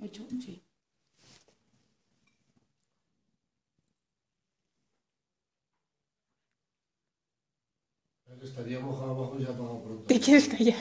Ocho, sí. Estaría mojado abajo y ya para pronto. ¿Te quieres callar?